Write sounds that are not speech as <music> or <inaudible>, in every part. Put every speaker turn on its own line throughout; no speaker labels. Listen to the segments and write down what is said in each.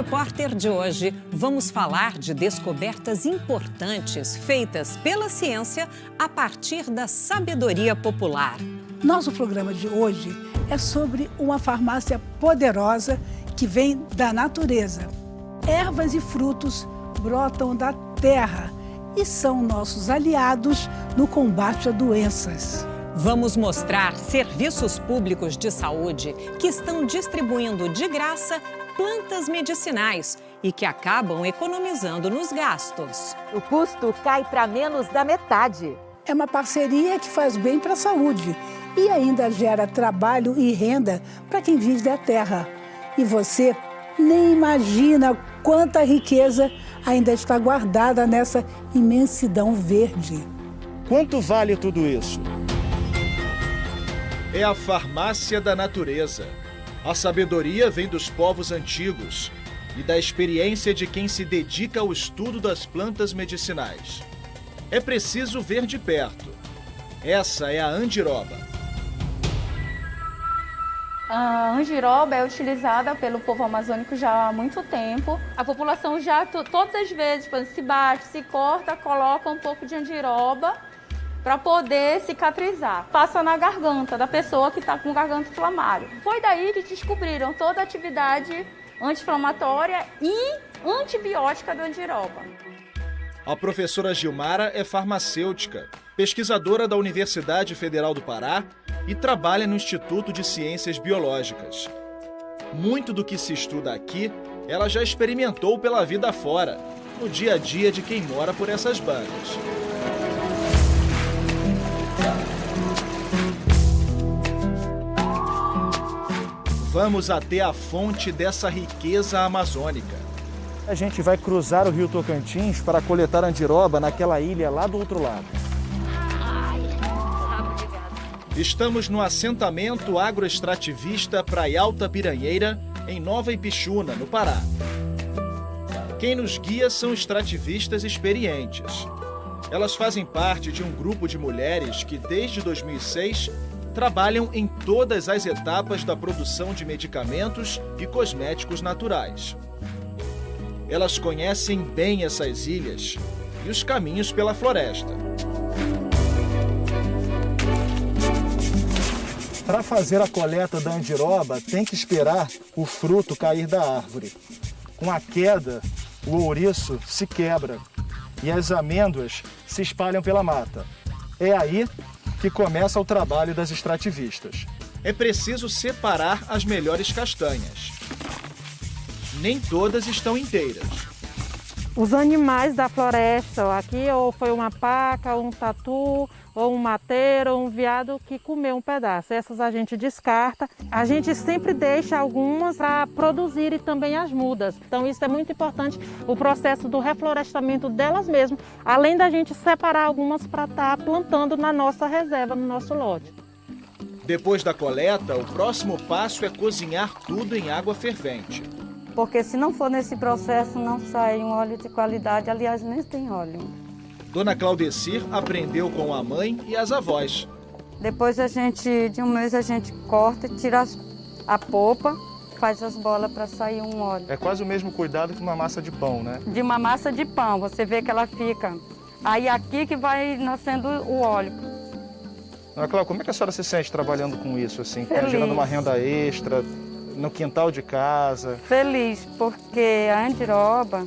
Repórter de hoje, vamos falar de descobertas importantes feitas pela ciência a partir da sabedoria popular.
Nosso programa de hoje é sobre uma farmácia poderosa que vem da natureza. Ervas e frutos brotam da terra e são nossos aliados no combate a doenças.
Vamos mostrar serviços públicos de saúde que estão distribuindo de graça plantas medicinais e que acabam economizando nos gastos.
O custo cai para menos da metade.
É uma parceria que faz bem para a saúde e ainda gera trabalho e renda para quem vive da terra. E você nem imagina quanta riqueza ainda está guardada nessa imensidão verde.
Quanto vale tudo isso? É a farmácia da natureza. A sabedoria vem dos povos antigos e da experiência de quem se dedica ao estudo das plantas medicinais. É preciso ver de perto. Essa é a andiroba.
A angiroba é utilizada pelo povo amazônico já há muito tempo. A população já todas as vezes se bate, se corta, coloca um pouco de angiroba para poder cicatrizar. Passa na garganta da pessoa que está com garganta inflamária. Foi daí que descobriram toda a atividade anti-inflamatória e antibiótica do angiroba.
A professora Gilmara é farmacêutica, pesquisadora da Universidade Federal do Pará e trabalha no Instituto de Ciências Biológicas. Muito do que se estuda aqui, ela já experimentou pela vida fora, no dia a dia de quem mora por essas bandas. Vamos até a fonte dessa riqueza amazônica.
A gente vai cruzar o rio Tocantins para coletar andiroba naquela ilha lá do outro lado.
Estamos no assentamento agroextrativista Praia Alta Piranheira, em Nova Ipixuna, no Pará. Quem nos guia são extrativistas experientes. Elas fazem parte de um grupo de mulheres que, desde 2006, trabalham em todas as etapas da produção de medicamentos e cosméticos naturais. Elas conhecem bem essas ilhas e os caminhos pela floresta.
Para fazer a coleta da andiroba, tem que esperar o fruto cair da árvore. Com a queda, o ouriço se quebra e as amêndoas se espalham pela mata. É aí que começa o trabalho das extrativistas.
É preciso separar as melhores castanhas. Nem todas estão inteiras.
Os animais da floresta, aqui ou foi uma paca, um tatu, ou um mateiro, ou um veado que comeu um pedaço. Essas a gente descarta. A gente sempre deixa algumas para produzir também as mudas. Então isso é muito importante, o processo do reflorestamento delas mesmas, além da gente separar algumas para estar tá plantando na nossa reserva, no nosso lote.
Depois da coleta, o próximo passo é cozinhar tudo em água fervente.
Porque se não for nesse processo, não sai um óleo de qualidade. Aliás, nem tem óleo.
Dona Claudecir aprendeu com a mãe e as avós.
Depois a gente, de um mês, a gente corta, tira a polpa, faz as bolas para sair um óleo.
É quase o mesmo cuidado que uma massa de pão, né?
De uma massa de pão, você vê que ela fica. Aí aqui que vai nascendo o óleo.
Dona Cláudia, como é que a senhora se sente trabalhando com isso, assim?
Feliz.
Gerando uma renda extra, no quintal de casa?
Feliz, porque a andiroba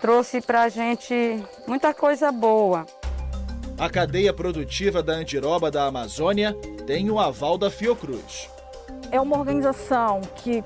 trouxe para a gente muita coisa boa.
A cadeia produtiva da andiroba da Amazônia tem o aval da Fiocruz.
É uma organização que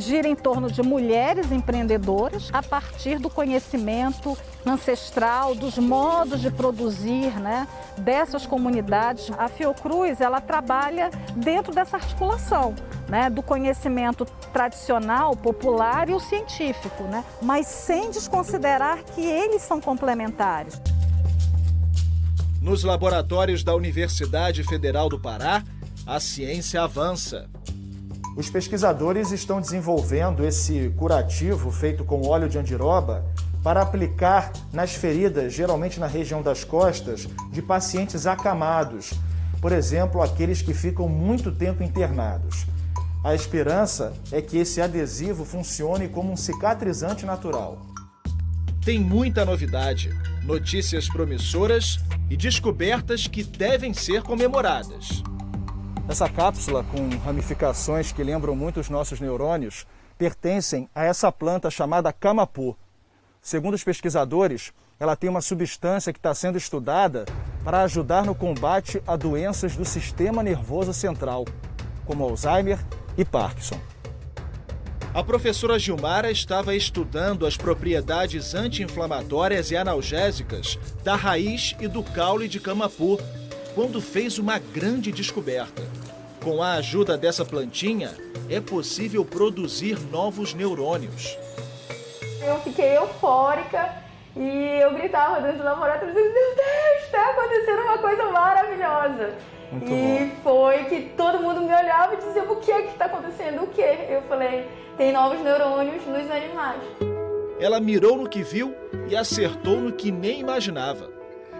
gira em torno de mulheres empreendedoras a partir do conhecimento ancestral, dos modos de produzir né, dessas comunidades. A Fiocruz ela trabalha dentro dessa articulação né, do conhecimento tradicional, popular e o científico, né, mas sem desconsiderar que eles são complementares.
Nos laboratórios da Universidade Federal do Pará, a ciência avança.
Os pesquisadores estão desenvolvendo esse curativo feito com óleo de andiroba para aplicar nas feridas, geralmente na região das costas, de pacientes acamados, por exemplo, aqueles que ficam muito tempo internados. A esperança é que esse adesivo funcione como um cicatrizante natural.
Tem muita novidade, notícias promissoras e descobertas que devem ser comemoradas.
Essa cápsula com ramificações que lembram muito os nossos neurônios pertencem a essa planta chamada camapu. Segundo os pesquisadores, ela tem uma substância que está sendo estudada para ajudar no combate a doenças do sistema nervoso central, como Alzheimer e Parkinson.
A professora Gilmara estava estudando as propriedades anti-inflamatórias e analgésicas da raiz e do caule de camapu quando fez uma grande descoberta. Com a ajuda dessa plantinha, é possível produzir novos neurônios.
Eu fiquei eufórica e eu gritava dentro do laboratório, meu Deus, está acontecendo uma coisa maravilhosa. Muito e bom. foi que todo mundo me olhava e dizia, o que é que está acontecendo? O que? Eu falei, tem novos neurônios nos animais.
Ela mirou no que viu e acertou no que nem imaginava.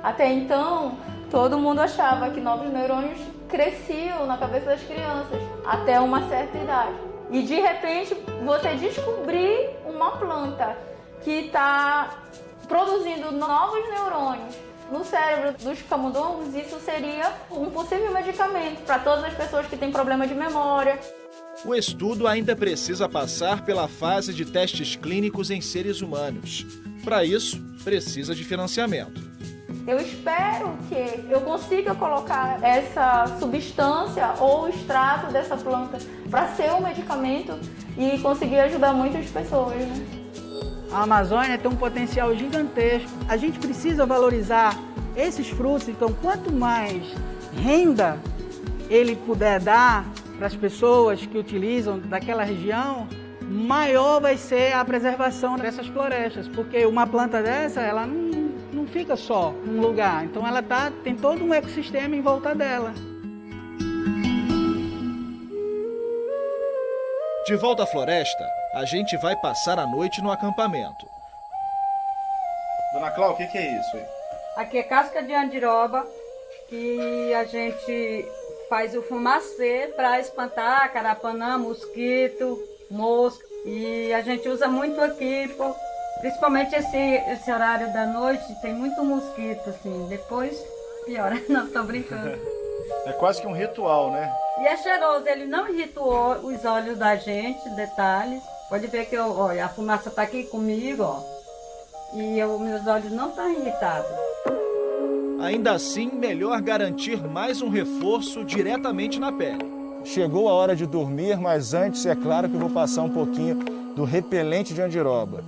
Até então, todo mundo achava que novos neurônios cresciam na cabeça das crianças até uma certa idade. E de repente você descobrir uma planta que está produzindo novos neurônios no cérebro dos camundongos, isso seria um possível medicamento para todas as pessoas que têm problema de memória.
O estudo ainda precisa passar pela fase de testes clínicos em seres humanos. Para isso, precisa de financiamento.
Eu espero que eu consiga colocar essa substância ou extrato dessa planta para ser um medicamento e conseguir ajudar muitas pessoas. Né?
A Amazônia tem um potencial gigantesco. A gente precisa valorizar esses frutos, então quanto mais renda ele puder dar para as pessoas que utilizam daquela região, maior vai ser a preservação dessas florestas, porque uma planta dessa, ela não não fica só num lugar. Então ela tá, tem todo um ecossistema em volta dela.
De volta à floresta, a gente vai passar a noite no acampamento.
Dona Cláudia, o que, que é isso aí?
Aqui é casca de andiroba, que a gente faz o fumacê para espantar carapanã, mosquito, mosca. E a gente usa muito aqui por Principalmente esse, esse horário da noite, tem muito mosquito, assim. Depois piora. <laughs> Não, tô brincando. <laughs>
É quase que um ritual, né?
E é cheiroso, ele não irritou os olhos da gente, detalhes. Pode ver que eu, olha, a fumaça tá aqui comigo, ó. E eu, meus olhos não estão irritados.
Ainda assim, melhor garantir mais um reforço diretamente na pele.
Chegou a hora de dormir, mas antes é claro que eu vou passar um pouquinho do repelente de andiroba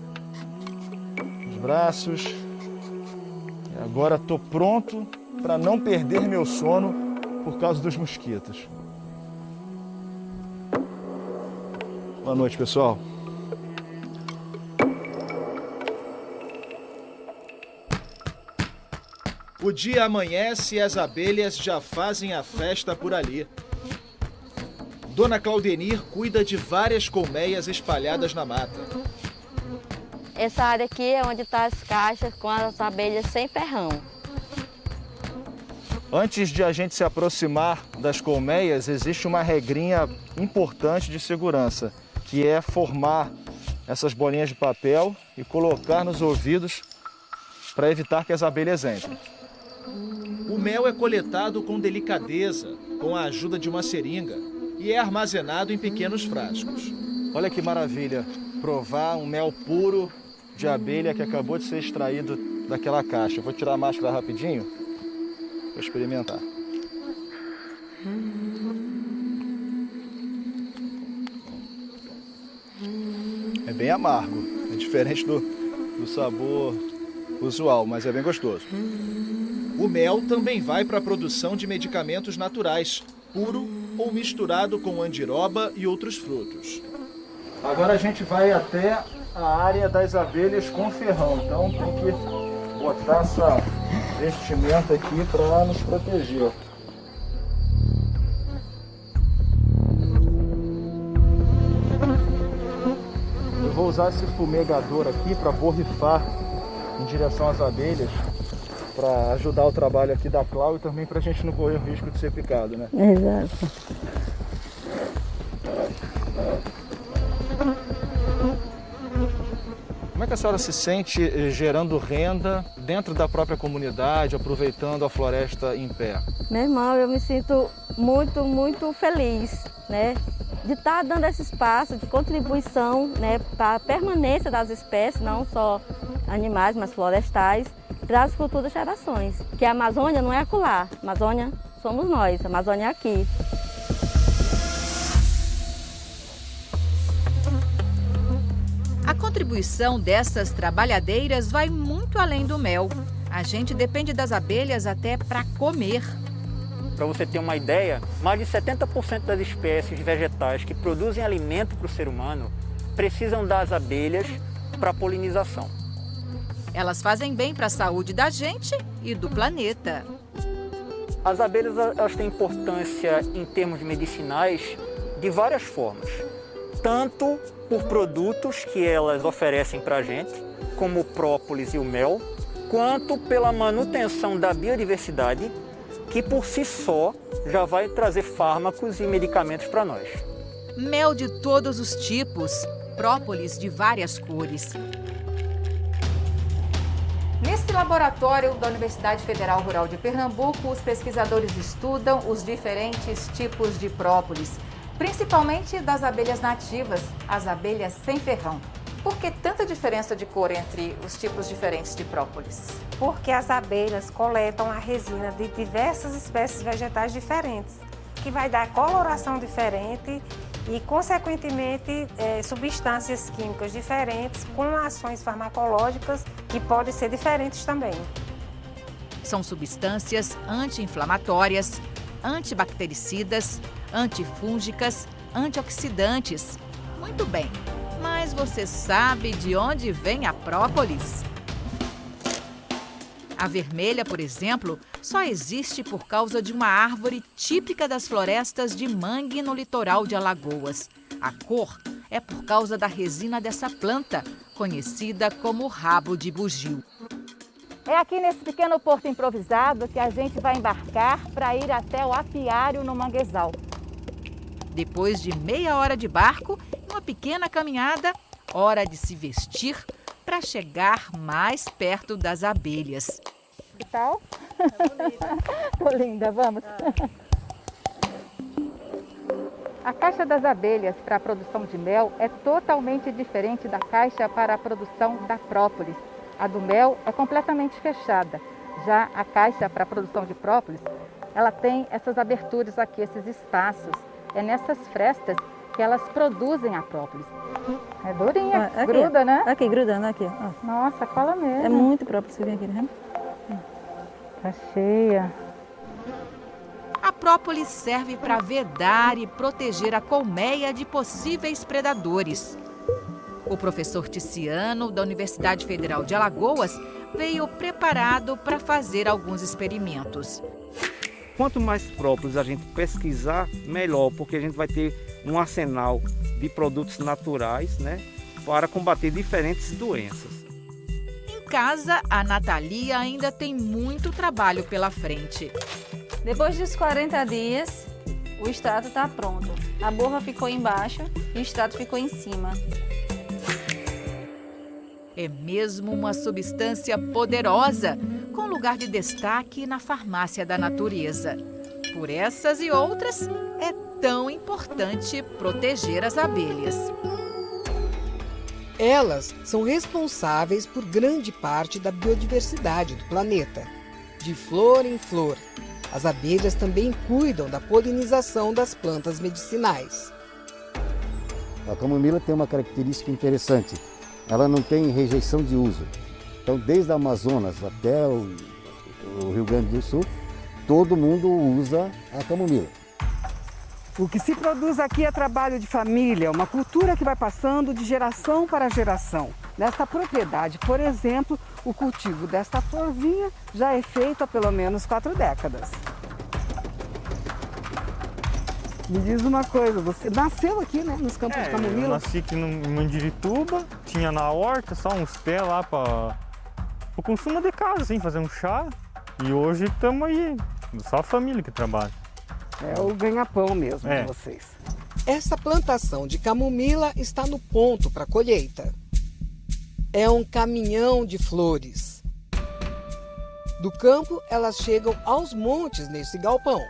braços. E agora estou pronto para não perder meu sono por causa dos mosquitos. Boa noite, pessoal.
O dia amanhece e as abelhas já fazem a festa por ali. Dona Claudenir cuida de várias colmeias espalhadas na mata.
Essa área aqui é onde estão tá as caixas com as abelhas sem ferrão.
Antes de a gente se aproximar das colmeias, existe uma regrinha importante de segurança, que é formar essas bolinhas de papel e colocar nos ouvidos para evitar que as abelhas entrem.
O mel é coletado com delicadeza, com a ajuda de uma seringa, e é armazenado em pequenos frascos.
Olha que maravilha, provar um mel puro de abelha que acabou de ser extraído daquela caixa. Eu vou tirar a máscara rapidinho para experimentar. É bem amargo, é diferente do, do sabor usual, mas é bem gostoso.
O mel também vai para a produção de medicamentos naturais, puro ou misturado com andiroba e outros frutos.
Agora a gente vai até a área das abelhas com ferrão. Então tem que botar essa vestimenta aqui para nos proteger. Eu vou usar esse fumegador aqui para borrifar em direção às abelhas para ajudar o trabalho aqui da Clau e também para a gente não correr o risco de ser picado, né?
Exato.
Que a senhora se sente eh, gerando renda dentro da própria comunidade, aproveitando a floresta em pé?
Meu irmão, eu me sinto muito, muito feliz, né? De estar tá dando esse espaço de contribuição né, para a permanência das espécies, não só animais, mas florestais, para as futuras gerações. Que a Amazônia não é acolá, a Amazônia somos nós, a Amazônia é aqui.
A contribuição dessas trabalhadeiras vai muito além do mel. A gente depende das abelhas até para comer.
Para você ter uma ideia, mais de 70% das espécies vegetais que produzem alimento para o ser humano precisam das abelhas para polinização.
Elas fazem bem para a saúde da gente e do planeta.
As abelhas elas têm importância em termos medicinais de várias formas. Tanto por produtos que elas oferecem para a gente, como o própolis e o mel, quanto pela manutenção da biodiversidade, que por si só já vai trazer fármacos e medicamentos para nós.
Mel de todos os tipos, própolis de várias cores, Neste laboratório da Universidade Federal Rural de Pernambuco, os pesquisadores estudam os diferentes tipos de própolis, principalmente das abelhas nativas, as abelhas sem ferrão. Por que tanta diferença de cor entre os tipos diferentes de própolis?
Porque as abelhas coletam a resina de diversas espécies vegetais diferentes, que vai dar coloração diferente e, consequentemente, é, substâncias químicas diferentes com ações farmacológicas que podem ser diferentes também.
São substâncias anti-inflamatórias, antibactericidas, antifúngicas, antioxidantes. Muito bem, mas você sabe de onde vem a própolis? A vermelha, por exemplo, só existe por causa de uma árvore típica das florestas de mangue no litoral de Alagoas. A cor é por causa da resina dessa planta, conhecida como rabo de bugio.
É aqui nesse pequeno porto improvisado que a gente vai embarcar para ir até o apiário no Manguezal.
Depois de meia hora de barco e uma pequena caminhada, hora de se vestir para chegar mais perto das abelhas.
Que tal? <laughs> Tô linda, vamos. A caixa das abelhas para a produção de mel é totalmente diferente da caixa para a produção da própolis. A do mel é completamente fechada. Já a caixa para a produção de própolis, ela tem essas aberturas aqui, esses espaços. É nessas frestas que elas produzem a própolis. É durinha, ah, aqui, gruda, né?
Aqui, grudando aqui. Ó.
Nossa, cola mesmo.
É muito própolis, você vem aqui, né?
Tá cheia.
A própolis serve para vedar e proteger a colmeia de possíveis predadores. O professor Ticiano, da Universidade Federal de Alagoas, veio preparado para fazer alguns experimentos.
Quanto mais própolis a gente pesquisar, melhor, porque a gente vai ter um arsenal de produtos naturais né, para combater diferentes doenças
casa, a Natalia ainda tem muito trabalho pela frente.
Depois dos 40 dias, o extrato está pronto. A borra ficou embaixo e o extrato ficou em cima.
É mesmo uma substância poderosa, com lugar de destaque na farmácia da natureza. Por essas e outras, é tão importante proteger as abelhas.
Elas são responsáveis por grande parte da biodiversidade do planeta. De flor em flor, as abelhas também cuidam da polinização das plantas medicinais.
A camomila tem uma característica interessante. Ela não tem rejeição de uso. Então, desde a Amazonas até o, o Rio Grande do Sul, todo mundo usa a camomila.
O que se produz aqui é trabalho de família, uma cultura que vai passando de geração para geração. Nesta propriedade, por exemplo, o cultivo desta florzinha já é feito há pelo menos quatro décadas. Me diz uma coisa, você nasceu aqui, né, nos campos
é,
de Camomila?
eu nasci aqui no, em Mandirituba, tinha na horta só uns pés lá para o consumo de casa, assim, fazer um chá. E hoje estamos aí, só a família que trabalha.
É o ganha-pão mesmo é. de vocês.
Essa plantação de camomila está no ponto para colheita.
é um caminhão de flores. Do campo, elas chegam aos montes nesse galpão.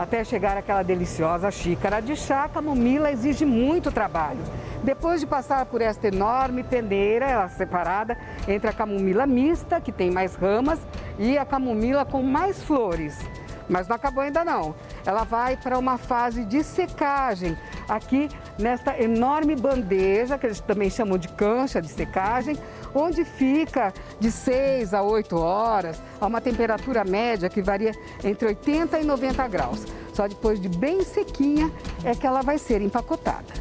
Até chegar aquela deliciosa xícara de chá, a camomila exige muito trabalho. Depois de passar por esta enorme peneira, ela separada entre a camomila mista, que tem mais ramas, e a camomila com mais flores. Mas não acabou ainda não. Ela vai para uma fase de secagem, aqui nesta enorme bandeja, que eles também chamam de cancha de secagem, onde fica de 6 a 8 horas, a uma temperatura média que varia entre 80 e 90 graus. Só depois de bem sequinha é que ela vai ser empacotada.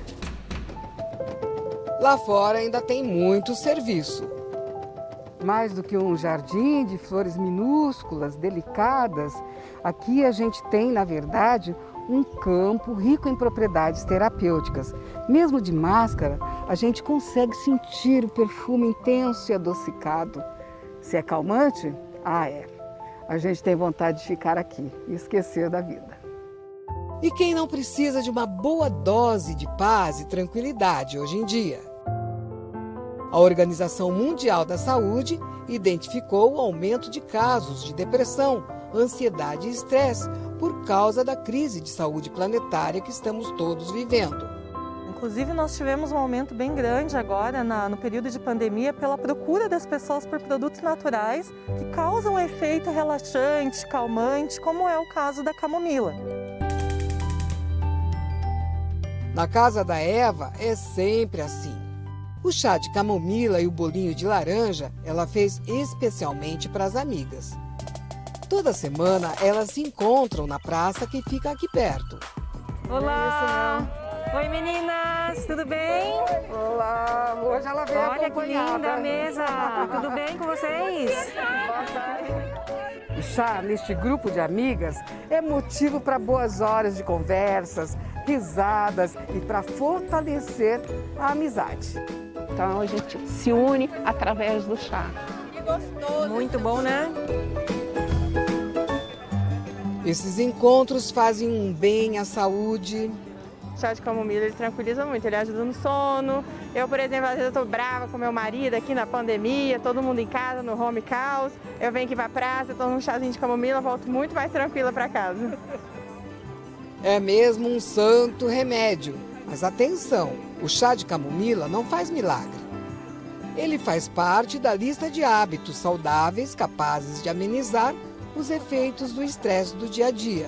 Lá fora ainda tem muito serviço.
Mais do que um jardim de flores minúsculas, delicadas, aqui a gente tem, na verdade, um campo rico em propriedades terapêuticas. Mesmo de máscara, a gente consegue sentir o perfume intenso e adocicado. Se é calmante, ah é. A gente tem vontade de ficar aqui e esquecer da vida.
E quem não precisa de uma boa dose de paz e tranquilidade hoje em dia? A Organização Mundial da Saúde identificou o aumento de casos de depressão, ansiedade e estresse por causa da crise de saúde planetária que estamos todos vivendo.
Inclusive, nós tivemos um aumento bem grande agora, na, no período de pandemia, pela procura das pessoas por produtos naturais que causam efeito relaxante, calmante, como é o caso da camomila.
Na casa da Eva é sempre assim. O chá de camomila e o bolinho de laranja ela fez especialmente para as amigas. Toda semana elas se encontram na praça que fica aqui perto.
Olá! Oi meninas, tudo bem?
Olá, hoje ela veio
Olha que linda a mesa, tudo bem com vocês?
O chá neste grupo de amigas é motivo para boas horas de conversas, risadas e para fortalecer a amizade.
Então a gente se une através do chá.
Que gostoso! Muito bom, né?
Esses encontros fazem um bem à saúde.
O chá de camomila ele tranquiliza muito, ele ajuda no sono. Eu, por exemplo, às vezes eu tô brava com meu marido aqui na pandemia, todo mundo em casa, no home caos. Eu venho aqui pra praça, tomo um chazinho de camomila, volto muito mais tranquila para casa.
É mesmo um santo remédio. Mas atenção, o chá de camomila não faz milagre. Ele faz parte da lista de hábitos saudáveis capazes de amenizar os efeitos do estresse do dia a dia.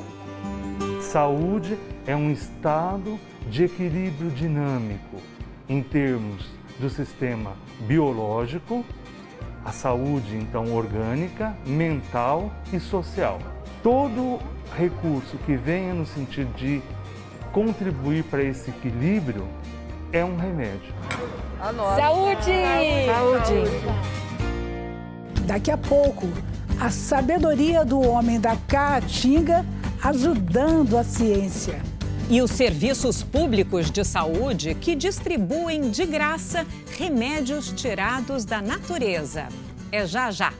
Saúde é um estado de equilíbrio dinâmico em termos do sistema biológico, a saúde então orgânica, mental e social. Todo recurso que venha no sentido de contribuir para esse equilíbrio é um remédio.
Saúde!
Saúde!
Daqui a pouco, a sabedoria do homem da Caatinga ajudando a ciência.
E os serviços públicos de saúde que distribuem de graça remédios tirados da natureza. É já já.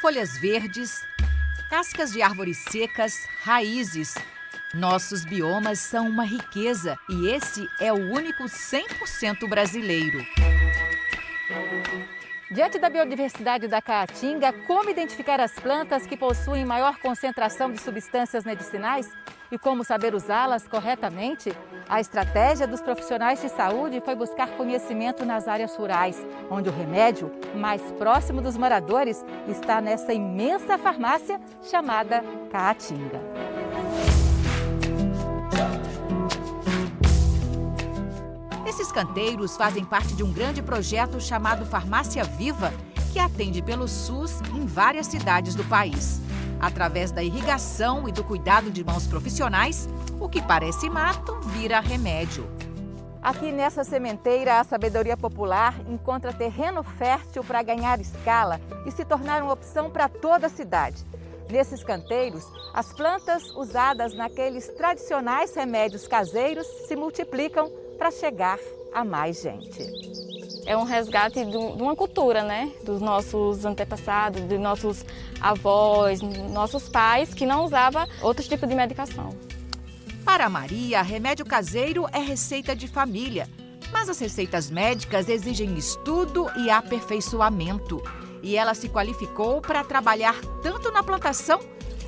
Folhas verdes, cascas de árvores secas, raízes. Nossos biomas são uma riqueza e esse é o único 100% brasileiro. Diante da biodiversidade da Caatinga, como identificar as plantas que possuem maior concentração de substâncias medicinais e como saber usá-las corretamente? A estratégia dos profissionais de saúde foi buscar conhecimento nas áreas rurais, onde o remédio mais próximo dos moradores está nessa imensa farmácia chamada Caatinga. Esses canteiros fazem parte de um grande projeto chamado Farmácia Viva, que atende pelo SUS em várias cidades do país. Através da irrigação e do cuidado de mãos profissionais, o que parece mato vira remédio. Aqui nessa sementeira, a sabedoria popular encontra terreno fértil para ganhar escala e se tornar uma opção para toda a cidade. Nesses canteiros, as plantas usadas naqueles tradicionais remédios caseiros se multiplicam para chegar a mais gente.
é um resgate de uma cultura, né? Dos nossos antepassados, dos nossos avós, nossos pais, que não usavam outros tipos de medicação.
Para Maria, remédio caseiro é receita de família. Mas as receitas médicas exigem estudo e aperfeiçoamento. E ela se qualificou para trabalhar tanto na plantação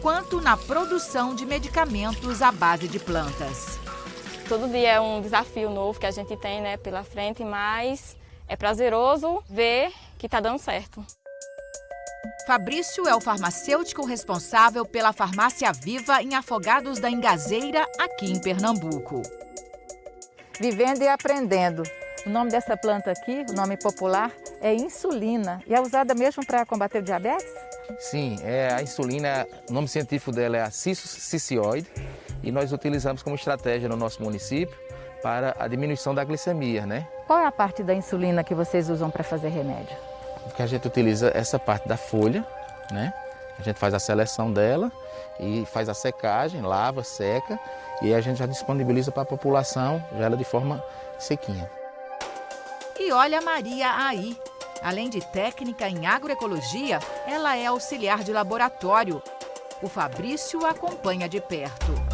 quanto na produção de medicamentos à base de plantas.
Todo dia é um desafio novo que a gente tem né, pela frente, mas é prazeroso ver que está dando certo.
Fabrício é o farmacêutico responsável pela farmácia Viva em Afogados da Engazeira, aqui em Pernambuco. Vivendo e aprendendo. O nome dessa planta aqui, o nome popular, é insulina e é usada mesmo para combater o diabetes?
Sim, é, a insulina, o nome científico dela é a e nós utilizamos como estratégia no nosso município para a diminuição da glicemia, né?
Qual é a parte da insulina que vocês usam para fazer remédio?
Porque a gente utiliza essa parte da folha, né? A gente faz a seleção dela e faz a secagem, lava, seca e a gente já disponibiliza para a população, já ela de forma sequinha.
E olha a Maria aí. Além de técnica em agroecologia, ela é auxiliar de laboratório. O Fabrício acompanha de perto.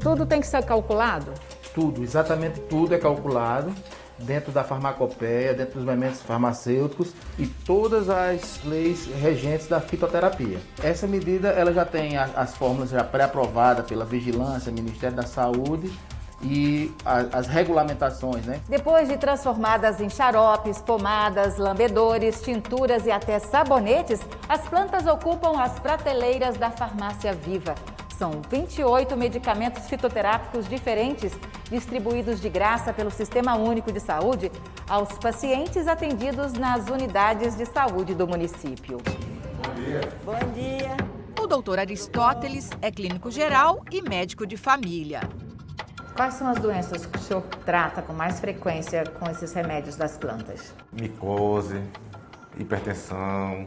Tudo tem que ser calculado?
Tudo, exatamente tudo é calculado dentro da farmacopeia, dentro dos elementos farmacêuticos e todas as leis regentes da fitoterapia. Essa medida ela já tem as fórmulas já pré-aprovadas pela Vigilância, Ministério da Saúde e as regulamentações, né?
Depois de transformadas em xaropes, pomadas, lambedores, tinturas e até sabonetes, as plantas ocupam as prateleiras da farmácia Viva. São 28 medicamentos fitoterápicos diferentes, distribuídos de graça pelo Sistema Único de Saúde aos pacientes atendidos nas unidades de saúde do município.
Bom dia.
Bom dia. O doutor Aristóteles é clínico geral e médico de família. Quais são as doenças que o senhor trata com mais frequência com esses remédios das plantas?
Micose, hipertensão,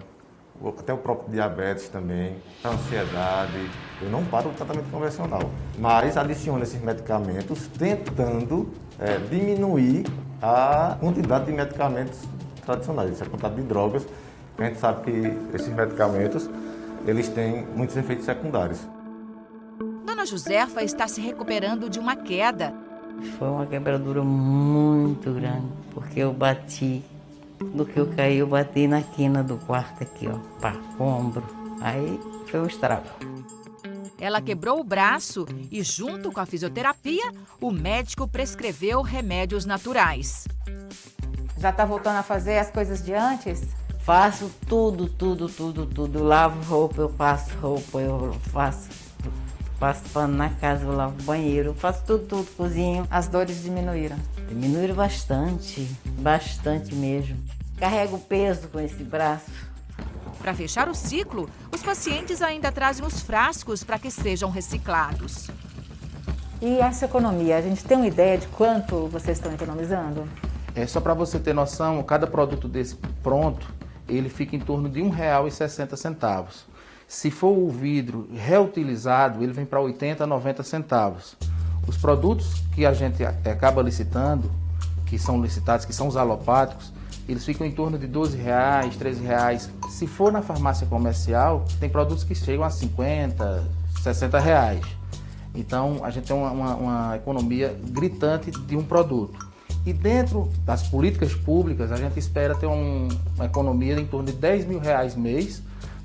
até o próprio diabetes também, ansiedade. Eu não paro o tratamento convencional, mas adiciono esses medicamentos tentando é, diminuir a quantidade de medicamentos tradicionais, a quantidade de drogas. A gente sabe que esses medicamentos eles têm muitos efeitos secundários.
Dona Josefa está se recuperando de uma queda.
Foi uma quebradura muito grande, porque eu bati do que eu caí, eu bati na quina do quarto aqui, ó, pá, ombro. Aí foi um estrago.
Ela quebrou o braço e, junto com a fisioterapia, o médico prescreveu remédios naturais. Já está voltando a fazer as coisas de antes?
Faço tudo, tudo, tudo, tudo. Eu lavo roupa, eu passo roupa, eu faço, passo pano na casa, eu lavo banheiro, eu faço tudo, tudo, cozinho.
As dores diminuíram?
Diminuíram bastante, bastante mesmo. Carrego peso com esse braço.
Para fechar o ciclo, os pacientes ainda trazem os frascos para que sejam reciclados. E essa economia, a gente tem uma ideia de quanto vocês estão economizando?
É só para você ter noção, cada produto desse pronto, ele fica em torno de R$ 1,60. Se for o vidro reutilizado, ele vem para 80, 90 centavos. Os produtos que a gente acaba licitando, que são licitados, que são os alopáticos, eles ficam em torno de 12 reais, 13 reais. Se for na farmácia comercial, tem produtos que chegam a 50, 60 reais. Então a gente tem uma, uma, uma economia gritante de um produto. E dentro das políticas públicas, a gente espera ter um, uma economia em torno de 10 mil reais mês,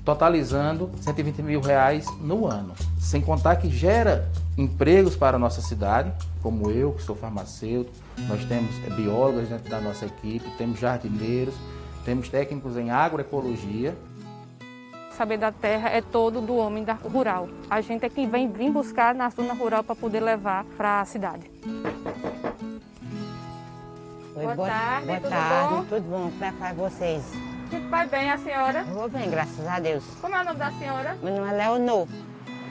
totalizando 120 mil reais no ano. Sem contar que gera empregos para a nossa cidade, como eu, que sou farmacêutico, nós temos biólogos dentro da nossa equipe, temos jardineiros, temos técnicos em agroecologia.
Saber da terra é todo do homem da rural. A gente é quem vem vir buscar na zona rural para poder levar para a cidade.
Oi, boa, boa tarde, boa tudo tarde, bom? Tudo bom? Como é que vai vocês?
Tudo vai bem, a senhora?
Vou bem, graças a Deus.
Como é o nome da senhora?
Meu nome é Leonor.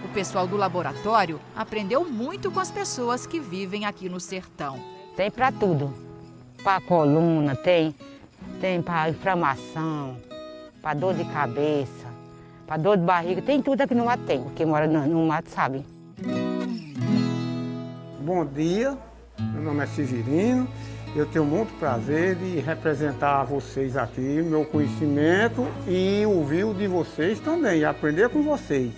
O pessoal do laboratório aprendeu muito com as pessoas que vivem aqui no sertão.
Tem para tudo. Para coluna, tem, tem para inflamação, para dor de cabeça, para dor de barriga, tem tudo aqui no mato tem. Quem mora no, no mato sabe.
Bom dia, meu nome é Severino
Eu tenho muito prazer de representar vocês aqui, meu conhecimento e ouvir o de vocês também, aprender com vocês.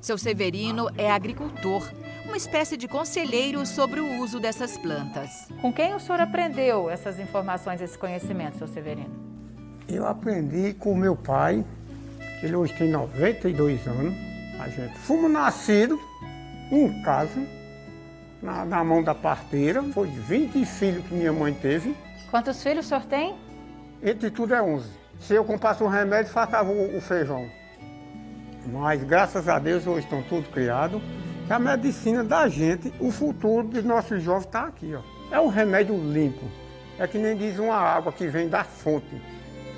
Seu Severino é agricultor, uma espécie de conselheiro sobre o uso dessas plantas. Com quem o senhor aprendeu essas informações, esse conhecimento, seu Severino?
Eu aprendi com meu pai, ele hoje tem 92 anos. A gente fomos nascidos em casa, na, na, mão da parteira. Foi 20 filhos que minha mãe teve.
Quantos filhos o senhor tem?
Entre tudo é 11. Se eu comprasse um remédio, faltava o, o feijão. Mas graças a Deus hoje estão tudo criados. A medicina da gente, o futuro dos nossos jovens está aqui. Ó. É um remédio limpo. É que nem diz uma água que vem da fonte,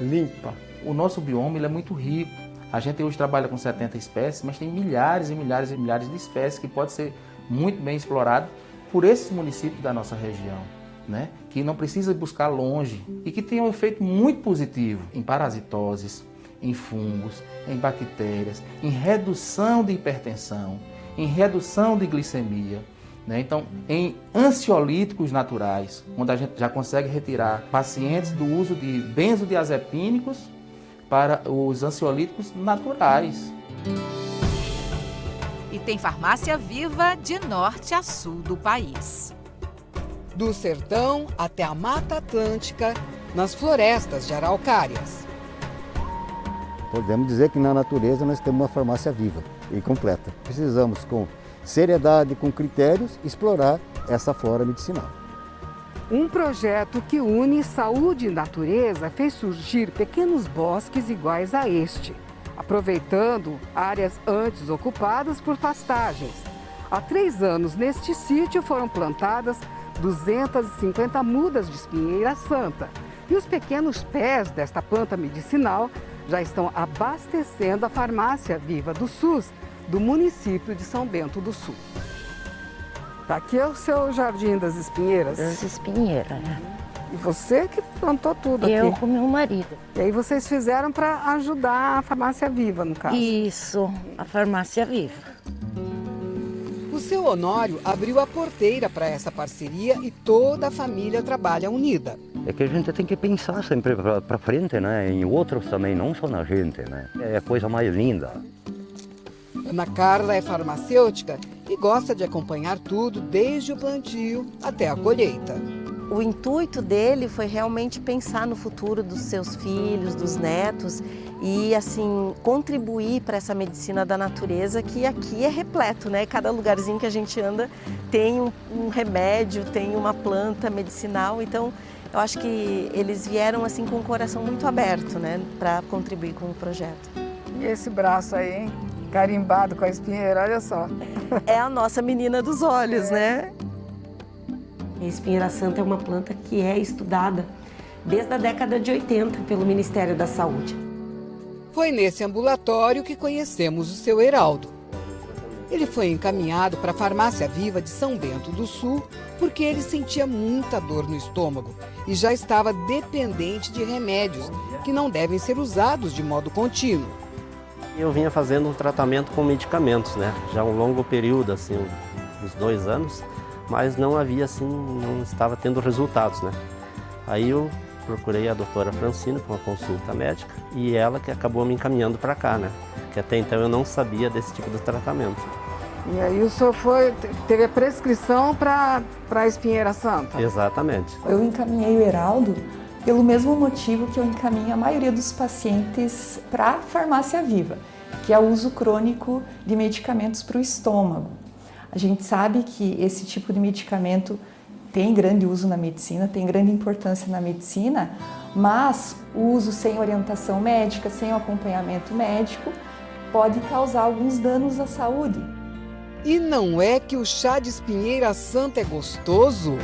limpa.
O nosso bioma ele é muito rico. A gente hoje trabalha com 70 espécies, mas tem milhares e milhares e milhares de espécies que pode ser muito bem explorado por esses municípios da nossa região. Né? que não precisa buscar longe e que tem um efeito muito positivo em parasitoses, em fungos, em bactérias, em redução de hipertensão, em redução de glicemia. Né? Então, em ansiolíticos naturais, onde a gente já consegue retirar pacientes do uso de benzodiazepínicos para os ansiolíticos naturais.
E tem farmácia viva de norte a sul do país.
Do sertão até a Mata Atlântica, nas florestas de araucárias.
Podemos dizer que na natureza nós temos uma farmácia viva e completa. Precisamos, com seriedade, com critérios, explorar essa flora medicinal.
Um projeto que une saúde e natureza fez surgir pequenos bosques iguais a este, aproveitando áreas antes ocupadas por pastagens. Há três anos, neste sítio foram plantadas 250 mudas de espinheira santa. E os pequenos pés desta planta medicinal já estão abastecendo a farmácia Viva do SUS do município de São Bento do Sul. Tá aqui é o seu Jardim das Espinheiras?
Das Espinheiras, né?
E você que plantou tudo
Eu
aqui?
Eu com meu marido.
E aí vocês fizeram para ajudar a farmácia Viva, no caso?
Isso, a farmácia Viva.
O seu Honório abriu a porteira para essa parceria e toda a família trabalha unida.
É que a gente tem que pensar sempre para frente, né? Em outros também, não só na gente, né? É a coisa mais linda.
Ana Carla é farmacêutica e gosta de acompanhar tudo, desde o plantio até a colheita.
O intuito dele foi realmente pensar no futuro dos seus filhos, dos netos e assim contribuir para essa medicina da natureza que aqui é repleto, né? Cada lugarzinho que a gente anda tem um, um remédio, tem uma planta medicinal, então eu acho que eles vieram assim com o coração muito aberto, né, para contribuir com o projeto.
E esse braço aí, hein? Carimbado com a espinheira, olha só.
É a nossa menina dos olhos, é. né?
A espinheira santa é uma planta que é estudada desde a década de 80 pelo Ministério da Saúde.
Foi nesse ambulatório que conhecemos o seu Heraldo. Ele foi encaminhado para a Farmácia Viva de São Bento do Sul porque ele sentia muita dor no estômago e já estava dependente de remédios que não devem ser usados de modo contínuo.
Eu vinha fazendo um tratamento com medicamentos, né? Já um longo período, assim, uns dois anos, mas não havia, assim, não estava tendo resultados, né? Aí eu procurei a doutora Francina para uma consulta médica e ela que acabou me encaminhando para cá, né? Que até então eu não sabia desse tipo de tratamento.
E aí o senhor foi, teve a prescrição para a espinheira santa?
Exatamente.
Eu encaminhei o Heraldo pelo mesmo motivo que eu encaminho a maioria dos pacientes para a farmácia viva, que é o uso crônico de medicamentos para o estômago. A gente sabe que esse tipo de medicamento tem grande uso na medicina, tem grande importância na medicina, mas o uso sem orientação médica, sem o acompanhamento médico, pode causar alguns danos à saúde.
E não é que o chá de espinheira santa é gostoso?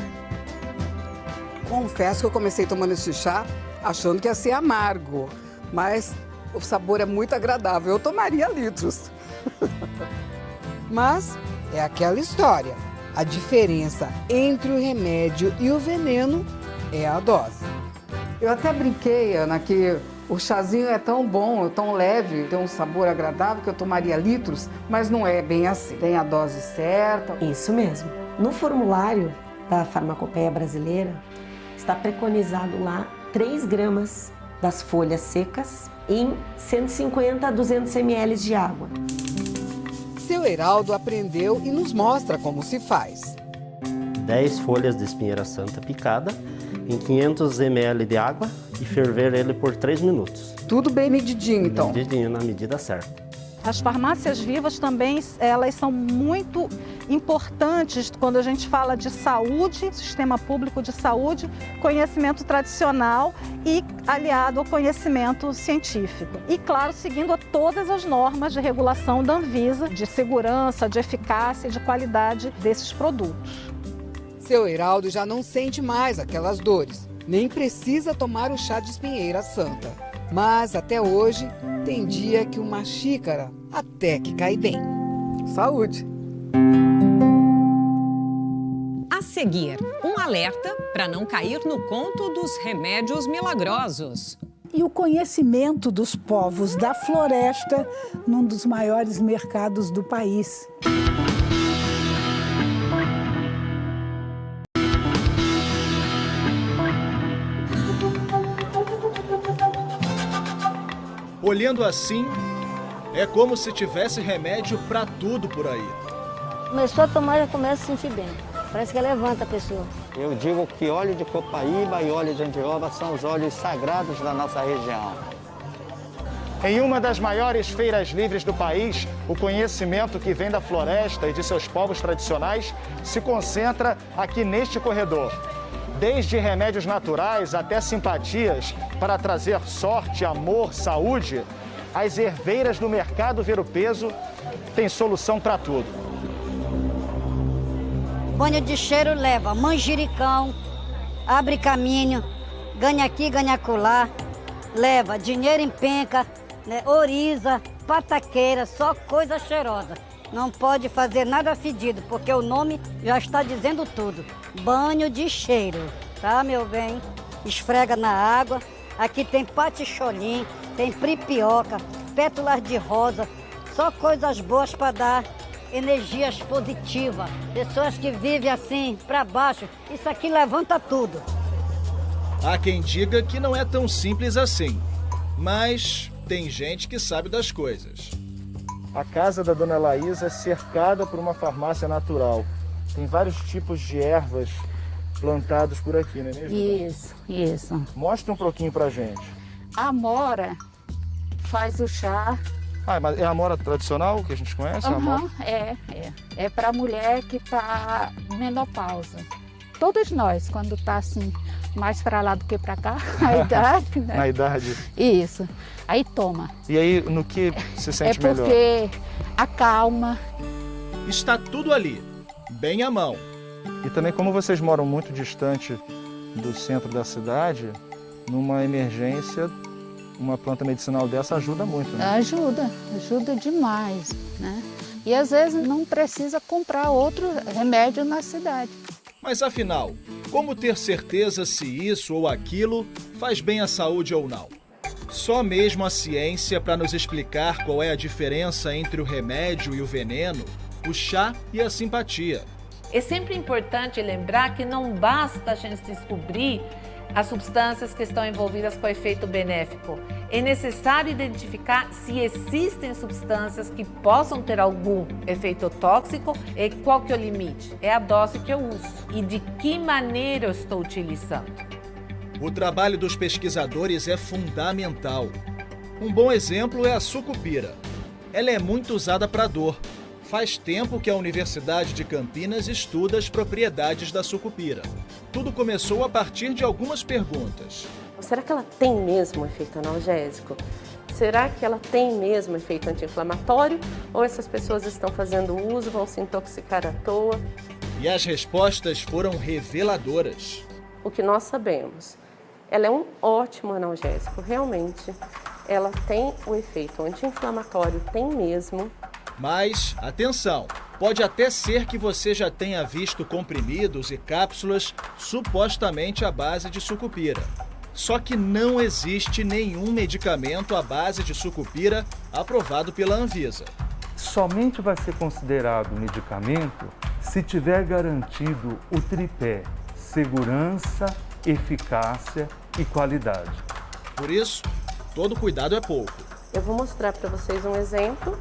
Confesso que eu comecei tomando esse chá achando que ia ser amargo, mas o sabor é muito agradável. Eu tomaria litros. <laughs> mas é aquela história. A diferença entre o remédio e o veneno é a dose.
Eu até brinquei, Ana, que o chazinho é tão bom, tão leve, tem um sabor agradável que eu tomaria litros, mas não é bem assim. Tem a dose certa.
Isso mesmo. No formulário da farmacopeia brasileira,
está preconizado lá 3 gramas das folhas secas em 150 a 200 ml de água.
Seu Heraldo aprendeu e nos mostra como se faz.
10 folhas de espinheira santa picada em 500 ml de água e ferver ele por 3 minutos.
Tudo bem medidinho, então?
Medidinho, na medida certa.
As farmácias vivas também, elas são muito importantes quando a gente fala de saúde, sistema público de saúde, conhecimento tradicional e aliado ao conhecimento científico. E, claro, seguindo todas as normas de regulação da Anvisa, de segurança, de eficácia e de qualidade desses produtos.
Seu Heraldo já não sente mais aquelas dores, nem precisa tomar o chá de espinheira santa. Mas até hoje, tem dia que uma xícara até que cai bem. Saúde!
A seguir, um alerta para não cair no conto dos remédios milagrosos.
E o conhecimento dos povos da floresta num dos maiores mercados do país.
Olhando assim, é como se tivesse remédio para tudo por aí.
Começou a tomar, já começa a sentir bem. Parece que levanta a pessoa.
Eu digo que óleo de copaíba e óleo de andioba são os óleos sagrados da nossa região.
Em uma das maiores feiras livres do país, o conhecimento que vem da floresta e de seus povos tradicionais se concentra aqui neste corredor. Desde remédios naturais até simpatias para trazer sorte, amor, saúde, as herveiras do mercado Ver o Peso têm solução para tudo.
Banho de cheiro leva manjericão, abre caminho, ganha aqui, ganha acolá, leva dinheiro em penca, né, oriza, pataqueira, só coisa cheirosa. Não pode fazer nada fedido, porque o nome já está dizendo tudo. Banho de cheiro, tá, meu bem? Esfrega na água. Aqui tem paticholim, tem pripioca, pétalas de rosa, só coisas boas para dar energias positivas. Pessoas que vivem assim, para baixo, isso aqui levanta tudo.
Há quem diga que não é tão simples assim, mas tem gente que sabe das coisas.
A casa da dona Laís é cercada por uma farmácia natural. Tem vários tipos de ervas plantados por aqui, não é mesmo?
Isso, isso.
Mostra um pouquinho pra gente.
A amora faz o chá.
Ah, mas é a amora tradicional que a gente conhece? a amora?
Uhum, é, é. É para mulher que está menopausa. Todos nós, quando tá assim, mais para lá do que para cá, <laughs> a idade, né?
Na idade.
Isso. Aí toma.
E aí, no que se sente
é
melhor?
porque acalma.
Está tudo ali, bem à mão.
E também, como vocês moram muito distante do centro da cidade, numa emergência, uma planta medicinal dessa ajuda muito, né?
Ajuda, ajuda demais, né? E às vezes não precisa comprar outro remédio na cidade.
Mas afinal, como ter certeza se isso ou aquilo faz bem à saúde ou não? Só mesmo a ciência para nos explicar qual é a diferença entre o remédio e o veneno, o chá e a simpatia.
É sempre importante lembrar que não basta a gente descobrir as substâncias que estão envolvidas com efeito benéfico. É necessário identificar se existem substâncias que possam ter algum efeito tóxico e qual que é o limite. É a dose que eu uso e de que maneira eu estou utilizando.
O trabalho dos pesquisadores é fundamental. Um bom exemplo é a sucupira. Ela é muito usada para dor. Faz tempo que a Universidade de Campinas estuda as propriedades da sucupira. Tudo começou a partir de algumas perguntas.
Será que ela tem mesmo efeito analgésico? Será que ela tem mesmo efeito anti-inflamatório? Ou essas pessoas estão fazendo uso, vão se intoxicar à toa?
E as respostas foram reveladoras.
O que nós sabemos, ela é um ótimo analgésico, realmente. Ela tem o efeito anti-inflamatório, tem mesmo.
Mas, atenção, pode até ser que você já tenha visto comprimidos e cápsulas supostamente à base de sucupira. Só que não existe nenhum medicamento à base de sucupira aprovado pela Anvisa.
Somente vai ser considerado medicamento se tiver garantido o tripé segurança, eficácia e qualidade.
Por isso, todo cuidado é pouco.
Eu vou mostrar para vocês um exemplo,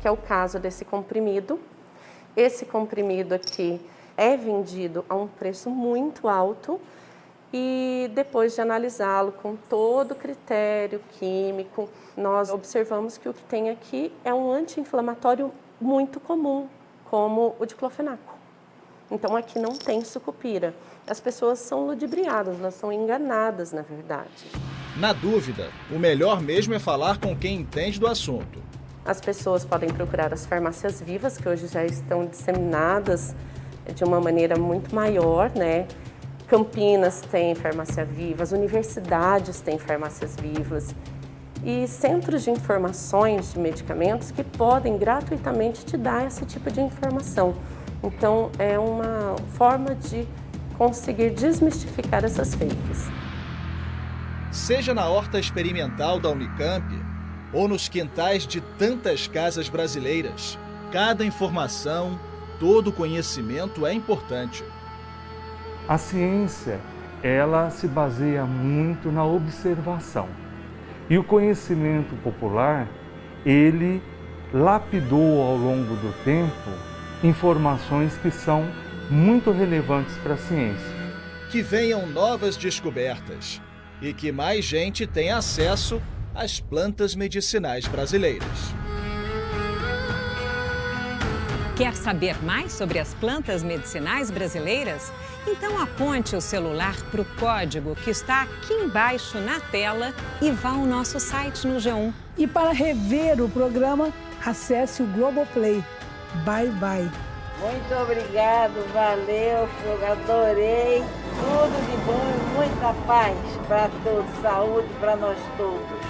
que é o caso desse comprimido. Esse comprimido aqui é vendido a um preço muito alto e depois de analisá-lo com todo o critério químico, nós observamos que o que tem aqui é um anti-inflamatório muito comum, como o diclofenaco. Então aqui não tem sucupira. As pessoas são ludibriadas, elas são enganadas, na verdade.
Na dúvida, o melhor mesmo é falar com quem entende do assunto.
As pessoas podem procurar as farmácias vivas, que hoje já estão disseminadas de uma maneira muito maior, né? Campinas tem farmácia viva, as universidades têm farmácias vivas e centros de informações de medicamentos que podem gratuitamente te dar esse tipo de informação. Então, é uma forma de conseguir desmistificar essas fakes.
Seja na horta experimental da Unicamp ou nos quintais de tantas casas brasileiras, cada informação, todo conhecimento é importante.
A ciência, ela se baseia muito na observação. E o conhecimento popular, ele lapidou ao longo do tempo informações que são muito relevantes para a ciência.
Que venham novas descobertas e que mais gente tenha acesso às plantas medicinais brasileiras.
Quer saber mais sobre as plantas medicinais brasileiras? Então aponte o celular para o código que está aqui embaixo na tela e vá ao nosso site no G1.
E para rever o programa, acesse o Globoplay. Bye, bye.
Muito obrigado, valeu, eu adorei. Tudo de bom e muita paz para todos, saúde para nós todos.